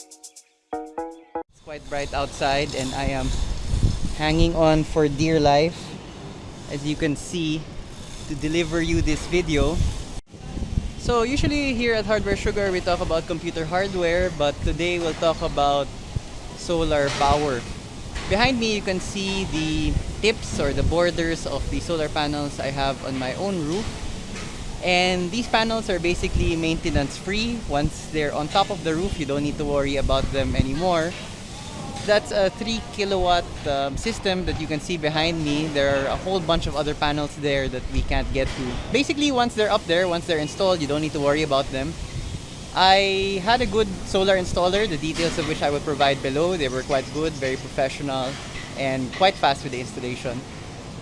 It's quite bright outside and I am hanging on for dear life as you can see to deliver you this video. So usually here at Hardware Sugar we talk about computer hardware but today we'll talk about solar power. Behind me you can see the tips or the borders of the solar panels I have on my own roof. And these panels are basically maintenance free. Once they're on top of the roof, you don't need to worry about them anymore. That's a 3 kilowatt um, system that you can see behind me. There are a whole bunch of other panels there that we can't get to. Basically, once they're up there, once they're installed, you don't need to worry about them. I had a good solar installer, the details of which I will provide below. They were quite good, very professional, and quite fast with the installation.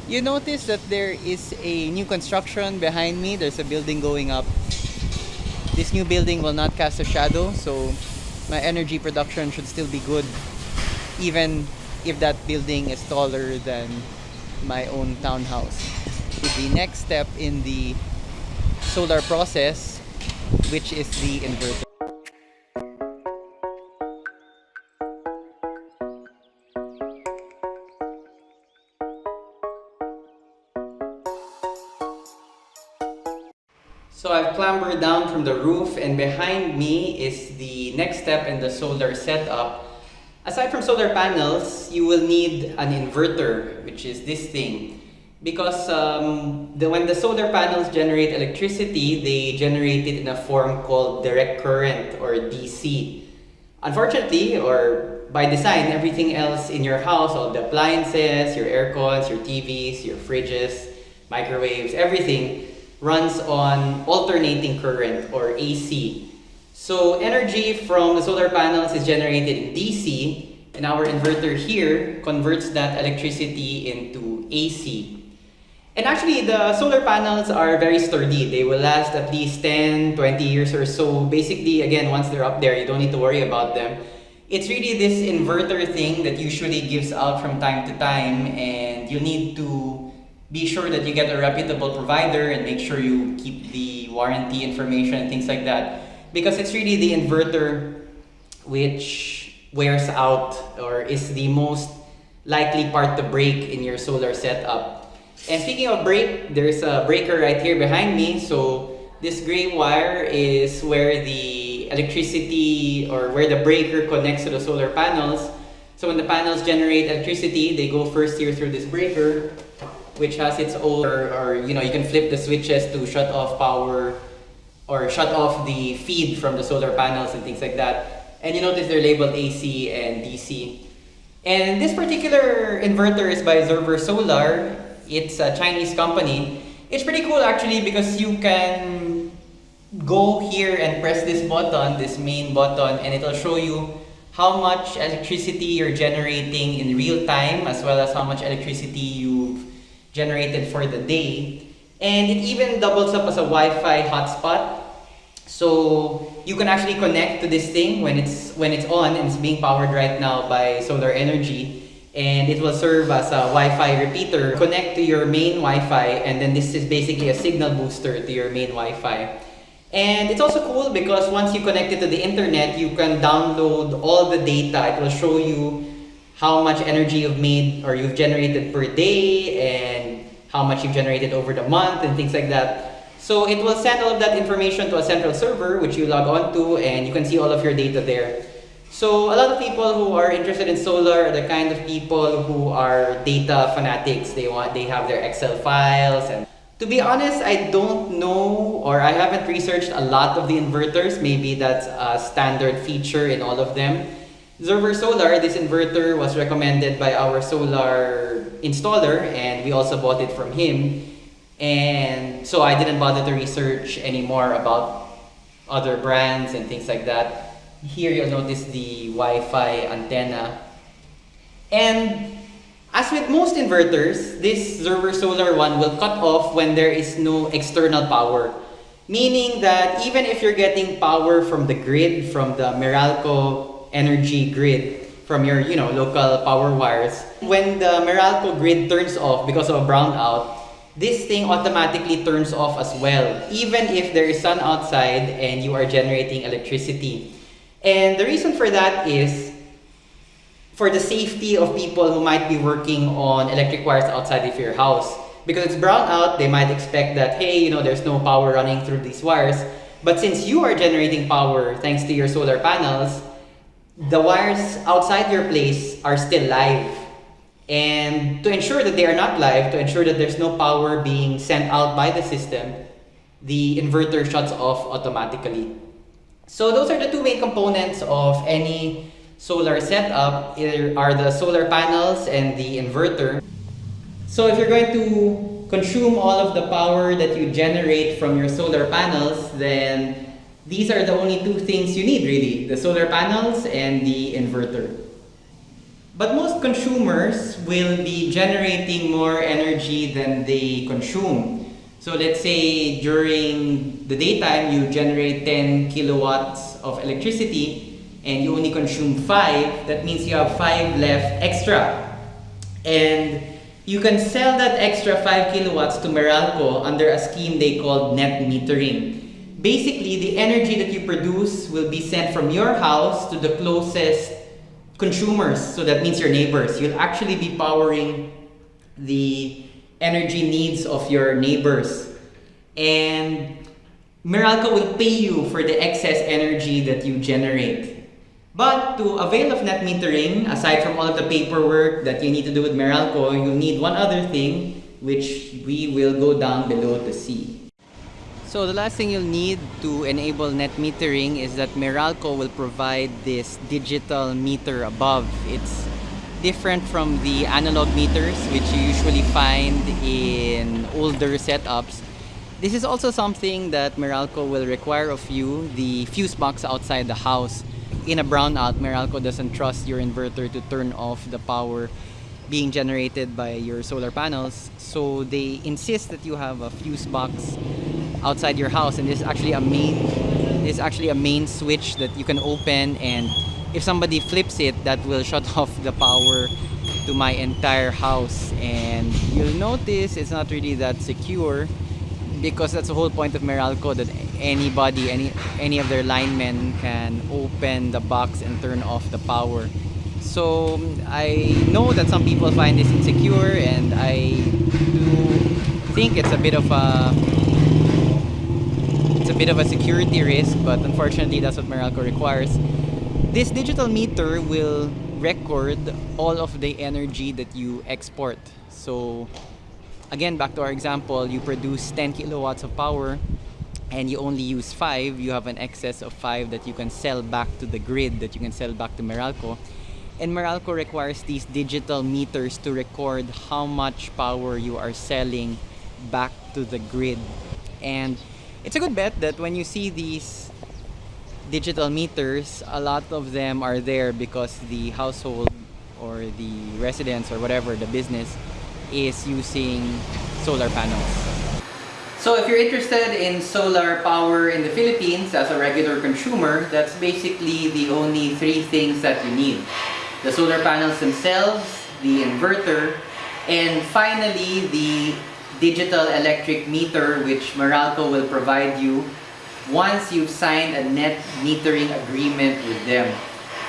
You notice that there is a new construction behind me. There's a building going up. This new building will not cast a shadow, so my energy production should still be good even if that building is taller than my own townhouse. The next step in the solar process, which is the inverter. So I've clambered down from the roof and behind me is the next step in the solar setup. Aside from solar panels, you will need an inverter, which is this thing. Because um, the, when the solar panels generate electricity, they generate it in a form called direct current or DC. Unfortunately, or by design, everything else in your house, all the appliances, your air cons, your TVs, your fridges, microwaves, everything runs on alternating current or AC. So energy from the solar panels is generated in DC and our inverter here converts that electricity into AC. And actually, the solar panels are very sturdy. They will last at least 10, 20 years or so. Basically, again, once they're up there, you don't need to worry about them. It's really this inverter thing that usually gives out from time to time and you need to be sure that you get a reputable provider and make sure you keep the warranty information and things like that because it's really the inverter which wears out or is the most likely part to break in your solar setup. And speaking of break, there's a breaker right here behind me. So this gray wire is where the electricity or where the breaker connects to the solar panels. So when the panels generate electricity, they go first here through this breaker which has its own, or, or, you know, you can flip the switches to shut off power or shut off the feed from the solar panels and things like that. And you notice they're labeled AC and DC. And this particular inverter is by Zeversolar. It's a Chinese company. It's pretty cool actually because you can go here and press this button, this main button, and it'll show you how much electricity you're generating in real time as well as how much electricity you've generated for the day. And it even doubles up as a Wi-Fi hotspot. So you can actually connect to this thing when it's when it's on and it's being powered right now by solar energy. And it will serve as a Wi-Fi repeater. Connect to your main Wi-Fi and then this is basically a signal booster to your main Wi-Fi. And it's also cool because once you connect it to the internet, you can download all the data. It will show you how much energy you've made or you've generated per day and how much you've generated over the month and things like that. So it will send all of that information to a central server which you log on to and you can see all of your data there. So a lot of people who are interested in solar are the kind of people who are data fanatics. They want they have their Excel files and to be honest, I don't know or I haven't researched a lot of the inverters. Maybe that's a standard feature in all of them. Zeversolar, this inverter was recommended by our solar installer and we also bought it from him. And so I didn't bother to research anymore about other brands and things like that. Here you'll notice the Wi-Fi antenna. And as with most inverters, this Zeversolar one will cut off when there is no external power. Meaning that even if you're getting power from the grid, from the Meralco energy grid from your you know local power wires. When the Meralco grid turns off because of a brownout, this thing automatically turns off as well, even if there is sun outside and you are generating electricity. And the reason for that is for the safety of people who might be working on electric wires outside of your house. Because it's brownout, they might expect that, hey, you know, there's no power running through these wires. But since you are generating power thanks to your solar panels, the wires outside your place are still live. And to ensure that they are not live, to ensure that there's no power being sent out by the system, the inverter shuts off automatically. So those are the two main components of any solar setup are the solar panels and the inverter. So if you're going to consume all of the power that you generate from your solar panels, then these are the only two things you need really, the solar panels and the inverter. But most consumers will be generating more energy than they consume. So let's say during the daytime you generate 10 kilowatts of electricity and you only consume 5, that means you have 5 left extra. And you can sell that extra 5 kilowatts to Meralco under a scheme they called net metering. Basically, the energy that you produce will be sent from your house to the closest consumers. So that means your neighbors. You'll actually be powering the energy needs of your neighbors. And Meralco will pay you for the excess energy that you generate. But to avail of net metering, aside from all of the paperwork that you need to do with Meralco, you need one other thing, which we will go down below to see. So the last thing you'll need to enable net metering is that Meralco will provide this digital meter above. It's different from the analog meters which you usually find in older setups. This is also something that Meralco will require of you, the fuse box outside the house. In a brownout, Meralco doesn't trust your inverter to turn off the power being generated by your solar panels. So they insist that you have a fuse box outside your house and this is actually a main this is actually a main switch that you can open and if somebody flips it, that will shut off the power to my entire house. And you'll notice it's not really that secure because that's the whole point of Meralco that anybody, any any of their linemen can open the box and turn off the power. So I know that some people find this insecure and I do think it's a bit of a it's a bit of a security risk but unfortunately that's what Meralco requires this digital meter will record all of the energy that you export. So again, back to our example, you produce 10 kilowatts of power and you only use 5, you have an excess of 5 that you can sell back to the grid, that you can sell back to Meralco. And Meralco requires these digital meters to record how much power you are selling back to the grid. And it's a good bet that when you see these digital meters, a lot of them are there because the household or the residents or whatever, the business, is using solar panels. So if you're interested in solar power in the Philippines as a regular consumer, that's basically the only three things that you need. The solar panels themselves, the inverter, and finally the digital electric meter which Meralco will provide you once you've signed a net metering agreement with them.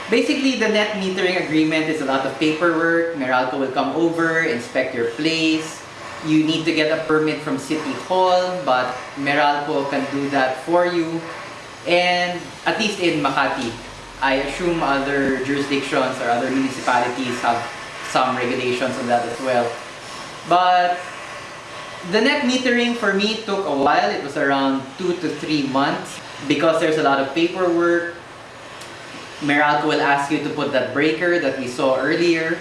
Basically, the net metering agreement is a lot of paperwork. Meralco will come over, inspect your place. You need to get a permit from City Hall, but Meralco can do that for you. And at least in Makati, I assume other jurisdictions or other municipalities have some regulations on that as well. But the net metering for me took a while. It was around two to three months because there's a lot of paperwork. Meralco will ask you to put that breaker that we saw earlier.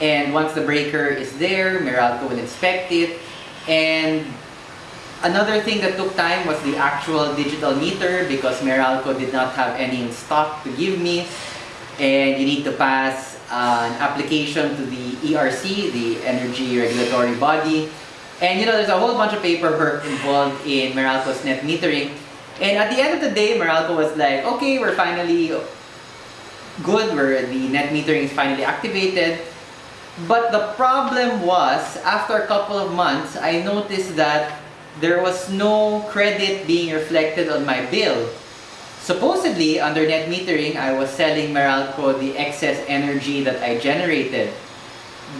And once the breaker is there, Meralco will inspect it. And another thing that took time was the actual digital meter because Meralco did not have any in stock to give me. And you need to pass uh, an application to the ERC, the Energy Regulatory Body, and you know, there's a whole bunch of paperwork involved in Meralco's net metering. And at the end of the day, Meralco was like, okay, we're finally good, where the net metering is finally activated. But the problem was, after a couple of months, I noticed that there was no credit being reflected on my bill. Supposedly, under net metering, I was selling Meralco the excess energy that I generated.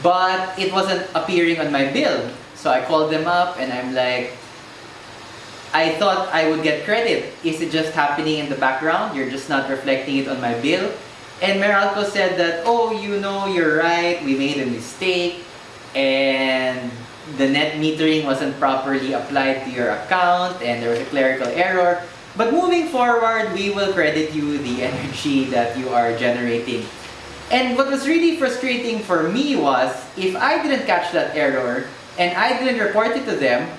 But it wasn't appearing on my bill. So I called them up and I'm like, I thought I would get credit. Is it just happening in the background? You're just not reflecting it on my bill? And Meralco said that, oh, you know, you're right, we made a mistake and the net metering wasn't properly applied to your account and there was a clerical error. But moving forward, we will credit you the energy that you are generating. And what was really frustrating for me was, if I didn't catch that error and I didn't report it to them,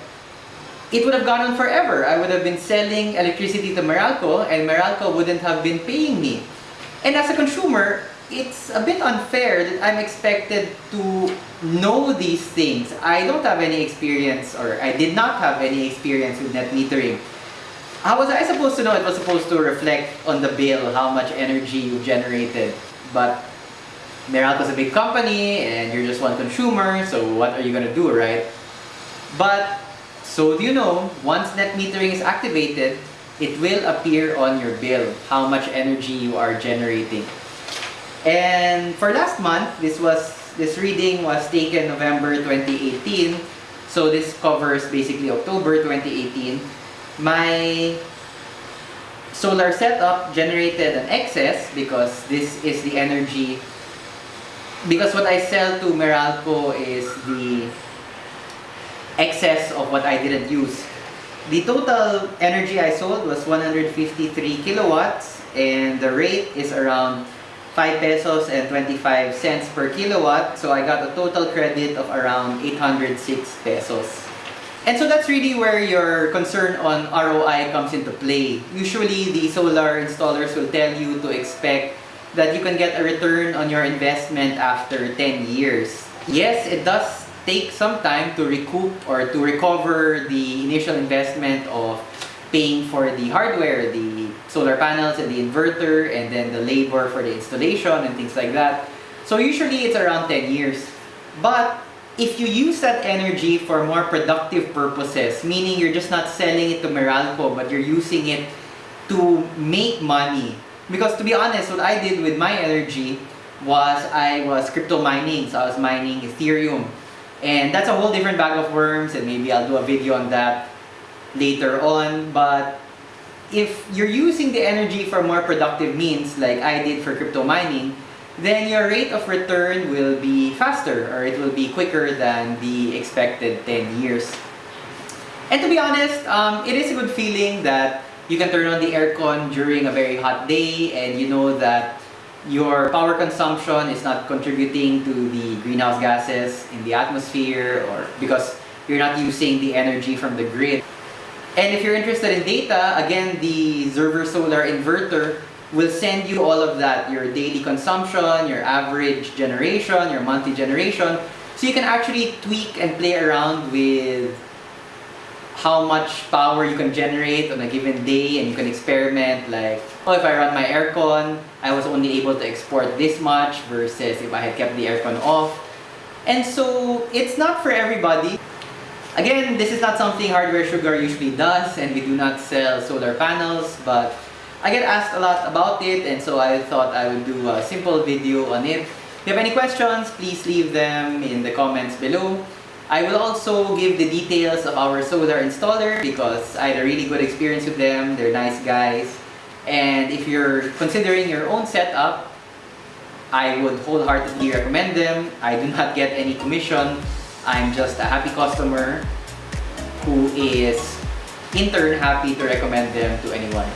it would have gone on forever. I would have been selling electricity to Meralco and Meralco wouldn't have been paying me. And as a consumer, it's a bit unfair that I'm expected to know these things. I don't have any experience or I did not have any experience with net metering. How was I supposed to know it was supposed to reflect on the bill how much energy you generated? But Meralco's is a big company and you're just one consumer, so what are you gonna do, right? But so do you know, once net metering is activated, it will appear on your bill how much energy you are generating. And for last month, this was this reading was taken November 2018. So this covers basically October 2018. My solar setup generated an excess because this is the energy because what I sell to Meralco is the excess of what I didn't use. The total energy I sold was 153 kilowatts and the rate is around 5 pesos and 25 cents per kilowatt. So I got a total credit of around 806 pesos. And so that's really where your concern on ROI comes into play. Usually the solar installers will tell you to expect that you can get a return on your investment after 10 years. Yes, it does take some time to recoup or to recover the initial investment of paying for the hardware, the solar panels and the inverter and then the labor for the installation and things like that. So usually it's around 10 years. But if you use that energy for more productive purposes, meaning you're just not selling it to Meralco but you're using it to make money, because to be honest, what I did with my energy was I was crypto mining. So I was mining Ethereum. And that's a whole different bag of worms and maybe I'll do a video on that later on. But if you're using the energy for more productive means like I did for crypto mining, then your rate of return will be faster or it will be quicker than the expected 10 years. And to be honest, um, it is a good feeling that you can turn on the aircon during a very hot day and you know that your power consumption is not contributing to the greenhouse gases in the atmosphere or because you're not using the energy from the grid. And if you're interested in data, again, the Zeversolar Inverter will send you all of that, your daily consumption, your average generation, your monthly generation. So you can actually tweak and play around with how much power you can generate on a given day and you can experiment like, oh, if I run my aircon, I was only able to export this much versus if I had kept the aircon off. And so it's not for everybody. Again, this is not something Hardware Sugar usually does and we do not sell solar panels, but I get asked a lot about it and so I thought I would do a simple video on it. If you have any questions, please leave them in the comments below. I will also give the details of our solar installer because I had a really good experience with them. They're nice guys. And if you're considering your own setup, I would wholeheartedly recommend them. I do not get any commission. I'm just a happy customer who is in turn happy to recommend them to anyone.